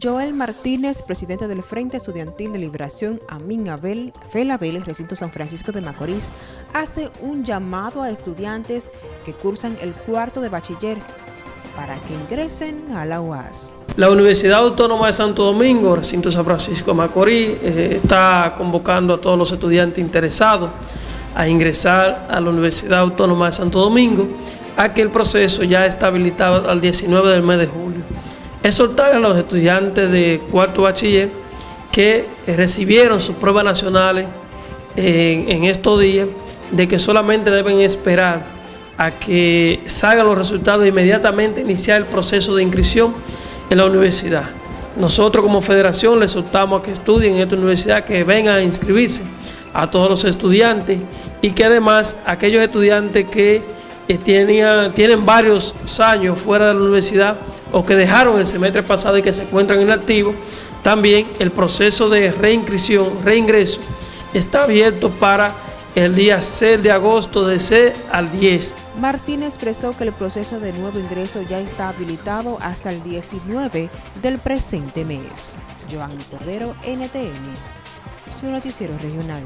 Joel Martínez, presidente del Frente Estudiantil de Liberación Amin Abel, Felabel, recinto San Francisco de Macorís, hace un llamado a estudiantes que cursan el cuarto de bachiller para que ingresen a la UAS. La Universidad Autónoma de Santo Domingo, recinto San Francisco de Macorís, eh, está convocando a todos los estudiantes interesados a ingresar a la Universidad Autónoma de Santo Domingo, a que el proceso ya está habilitado al 19 del mes de julio exhortar a los estudiantes de cuarto bachiller que recibieron sus pruebas nacionales en, estos días, de que solamente deben esperar a que salgan los resultados e inmediatamente iniciar el proceso de inscripción en la universidad. Nosotros como federación les exhortamos a que estudien en esta universidad, que vengan a inscribirse a todos los estudiantes y que además aquellos estudiantes que tienen, tienen varios años fuera de la universidad o que dejaron el semestre pasado y que se encuentran en activo, también el proceso de reinscripción, reingreso, está abierto para el día 6 de agosto de 6 al 10. Martín expresó que el proceso de nuevo ingreso ya está habilitado hasta el 19 del presente mes. Joan Cordero, NTN, su noticiero regional.